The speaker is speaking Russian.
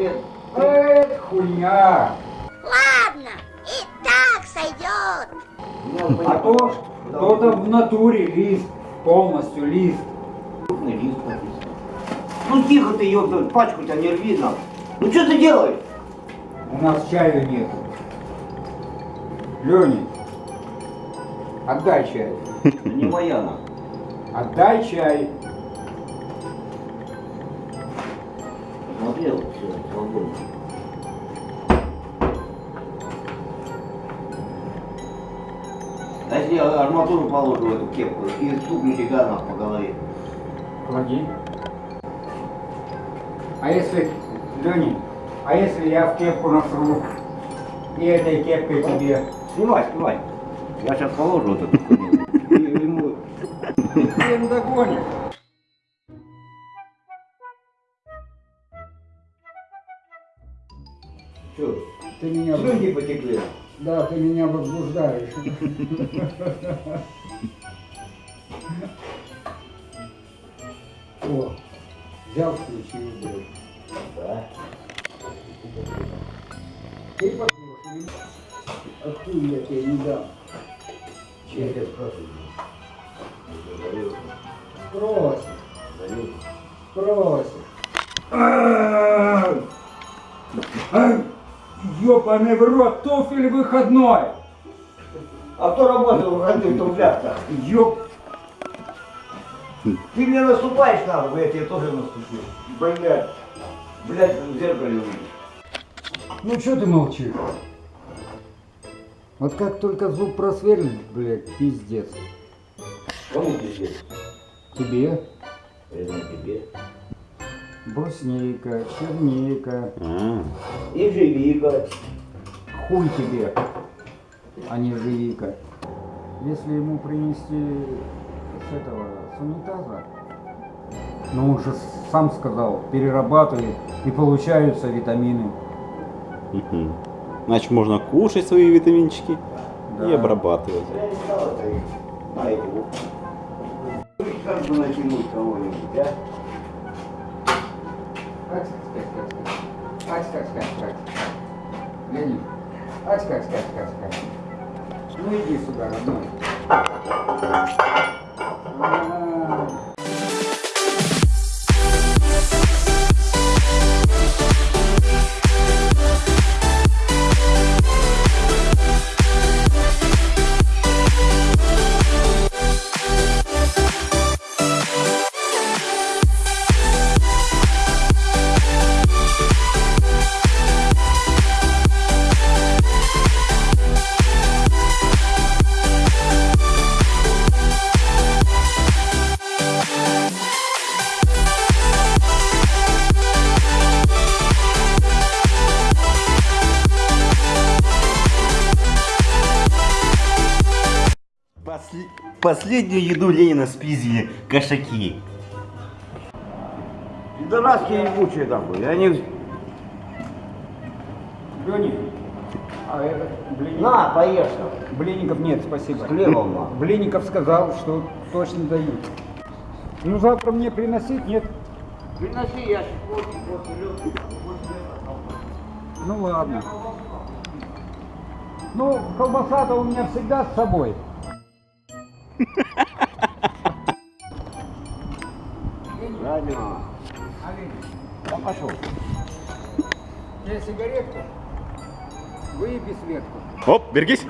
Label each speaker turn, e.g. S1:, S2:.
S1: лет.
S2: Это хуйня.
S3: Ладно, и так сойдет.
S1: Ну,
S2: А то кто-то в натуре лист, полностью лист.
S1: Крупный лист написан. Ну тихо ты, ёпта, пачку тебя не рви нам. Ну что ты делаешь?
S2: У нас чаю нет. Леня, отдай чай.
S1: Не моя она.
S2: Отдай чай.
S1: А если я арматуру положу в эту кепку и стукну тебя на по голове?
S2: Клади. А если, Леня, а если я в кепку насру и этой кепкой тебе?
S1: Снимай, снимай. Я сейчас положу вот эту хуйню. И ему
S2: Ты догонишь.
S1: что,
S2: Ты меня,
S1: слюнки потекли.
S2: Да, ты меня возбуждаешь. О, взял, включил, блядь.
S1: Да.
S2: Ты послушай. А хуй я тебе не дам.
S1: Чем я спрашиваю?
S2: Просит,
S1: Даю.
S2: просит. Ёбаный в рот, туфель выходной.
S1: А кто работал в родных туфлях-то?
S2: Ёб...
S1: Ты мне наступаешь на я тебе тоже наступлю. Блядь. Блядь, в зеркале увидишь.
S2: Ну что ты молчишь? Вот как только зуб просверлит, блядь, пиздец.
S1: Кому пиздец?
S2: Тебе
S1: Это не тебе.
S2: Бруснейка, чернейка,
S1: И живика.
S2: хуй тебе, а не живика. Если ему принести с этого, с унитаза, ну он же сам сказал, перерабатывает и получаются витамины.
S4: Мгм. Значит, можно кушать свои витаминчики и
S2: Да.
S4: обрабатывать.
S1: Я не стал это на эти Как бы натянуть кого-нибудь, а?
S2: Ать, скать, скать, скать. Ать, скать, скать, скать. Леонид, ать, скать, скать, скать, скать. Ну иди сюда, родной.
S4: После- Последнюю еду Ленина спиздили кошаки.
S1: Пидораски ебучие такой. Они...
S2: Леонид, а это блинник?
S1: На, поешь там.
S2: Блинников нет, спасибо.
S1: С хлебом.
S2: Блинников сказал, что точно дают. Ну завтра мне приносить, нет?
S1: Приноси ящик, вот, вот, вот,
S2: Ну ладно. Ну, колбаса-то у меня всегда с собой.
S1: Правильно. Я пошел.
S2: Тебе сигаретку? Выеби Светку.
S4: Оп, берегись.